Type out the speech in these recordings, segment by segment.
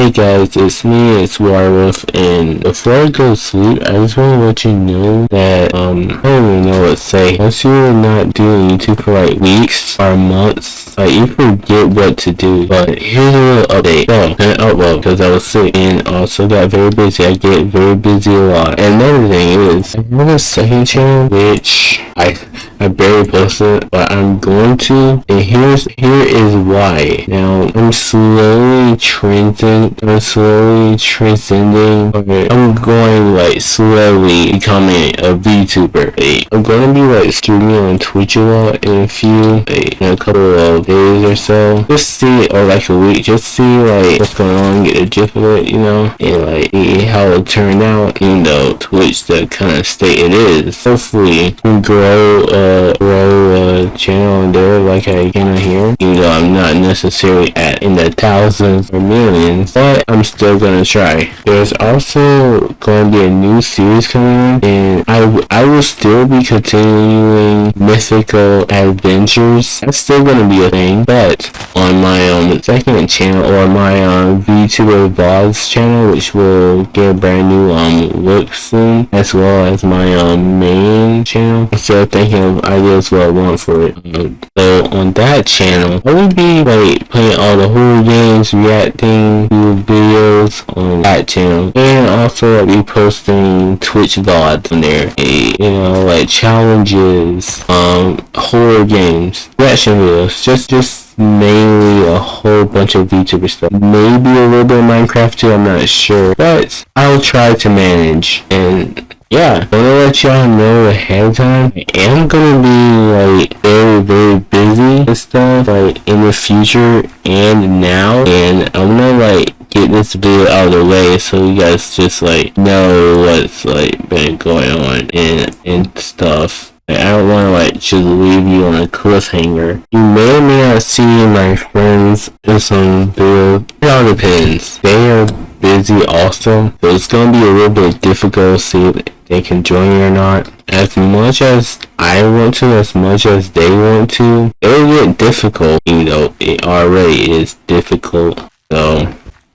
Hey guys, it's me, it's Warwolf, and before I go to sleep, I just want to let you know that, um, I don't even know what to say. Once you're not doing YouTube for like weeks or months, like, you forget what to do. But here's a little update. So, and upload, because I was sick, and also got very busy. I get very busy a lot. And another thing is, I have a second channel, which I I barely posted, but I'm going to. And here's here is why. Now I'm slowly transcending. I'm slowly transcending. Okay, I'm going like slowly becoming a VTuber. Like, I'm gonna be like streaming on Twitch a lot in a few, like, in a couple of days or so. Just see, or like a week. Just see like what's going on, get a gist of it, you know, and like how it turned out. Even though Twitch the kind of state it is. Hopefully, we grow. Uh, uh, grow a channel there like I can here. Even though I'm not necessarily at in the thousands or millions, but I'm still gonna try. There's also going to be a new series coming and I, I will still be continuing mythical adventures. That's still gonna be a thing, but on my um second channel or my um VTuber vlogs channel, which will get a brand new um look soon, as well as my um main channel. I'm still thinking of ideas what I want for it. So on that channel, I will be like playing all the horror games, reacting to videos on that channel, and also I'll be posting Twitch VODs on there. You know, like challenges, um, horror games, reaction videos, just just mainly a whole bunch of VTuber stuff. Maybe a little bit of Minecraft too, I'm not sure. But I'll try to manage and yeah, I'm gonna let y'all know ahead of time. I am gonna be like very, very busy and stuff like in the future and now. And I'm gonna like get this video out of the way so you guys just like know what's like been going on and and stuff. I don't want to like just leave you on a cliffhanger. You may or may not see my friends in some video. It all depends. They are busy also, so it's gonna be a little bit difficult to see they can join you or not. As much as I want to, as much as they want to, it'll get difficult, you know, it already is difficult. So,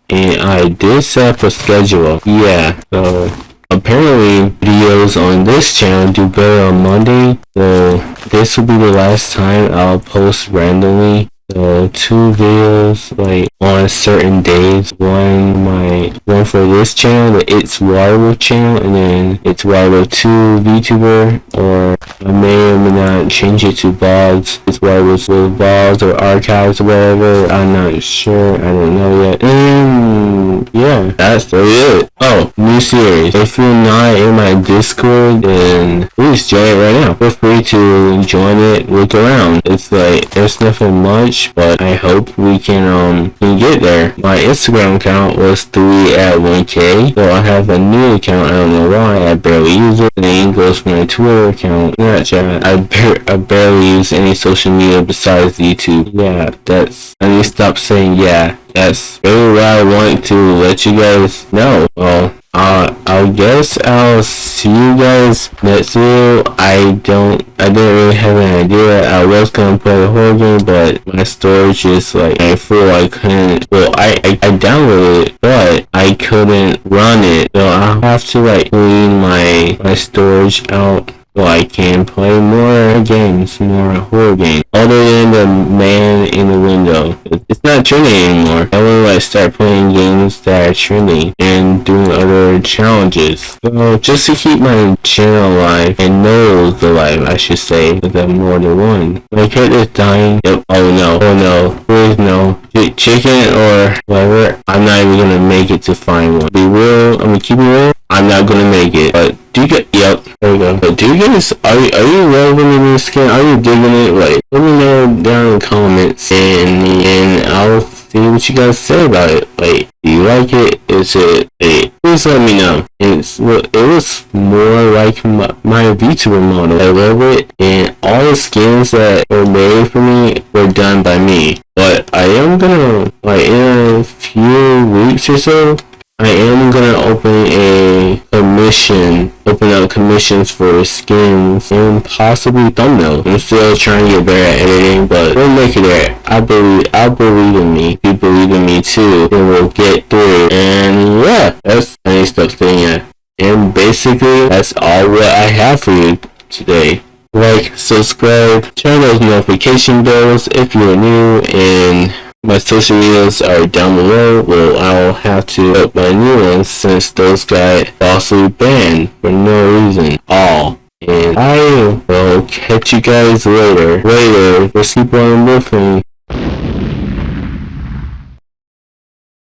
and I did set up a schedule. Yeah, so apparently videos on this channel do better on Monday. So this will be the last time I'll post randomly so two videos like on certain days. One one for this channel, the It's Waterworld channel, and then It's Waterworld 2 VTuber, or I may or may not change it to VODs. It's Waterworld with VODs or archives or whatever. I'm not sure. I don't know yet. And yeah, that's really it. Oh, new series. If you're not in my Discord, then please join it right now. Feel free to join it. Look around. It's like there's nothing much much, but I hope we can um can get there. My Instagram account was 3 at 1k, so I have a new account, I don't know why, I barely use it. The name goes for my Twitter account, Snapchat. I, bar I barely use any social media besides YouTube. Yeah, that's, I need to stop saying yeah. That's really what I want to let you guys know. Well, uh, I guess I'll see you guys next video. I don't, I didn't really have an idea. I was gonna play the whole game, but my storage is like I full. I couldn't. Well, I, I I downloaded it, but I couldn't run it. So I'll have to like clean my my storage out so I can play more games, more horror games. Other than the man in the window. It's not trending anymore. I want to start playing games that are trending and doing other challenges. So just to keep my channel alive and Noel's alive, I should say, I'm more than one. My character's dying. Yep. Oh no. Oh no. Please no. Ch chicken or whatever. I'm not even gonna make it to find one. Be real. I'm gonna keep it real. I'm not gonna make it. But do you get? Yep. There we go. But do you guys? Are you, are you loving the new skin? Are you digging it? Like, let me know down in the comments, and and I'll see what you guys say about it. Like, do you like it? Is it? Hey, please let me know. It's well, it was more like my, my VTuber model. I love it, and all the skins that were made for me were done by me. I am gonna like in a few weeks or so. I am gonna open a commission, open up commissions for skins and possibly thumbnails. I'm still trying to get better at editing, but we'll make it there. I believe, I believe in me. You believe in me too, and we'll get through. And yeah, that's any stuff thing. And basically, that's all what I have for you today. Like, subscribe, turn those notification bells if you're new, and my social medias are down below. Well, I'll have to put my new ones since those got falsely banned for no reason. All. And I will catch you guys later. Later. Let's keep on moving.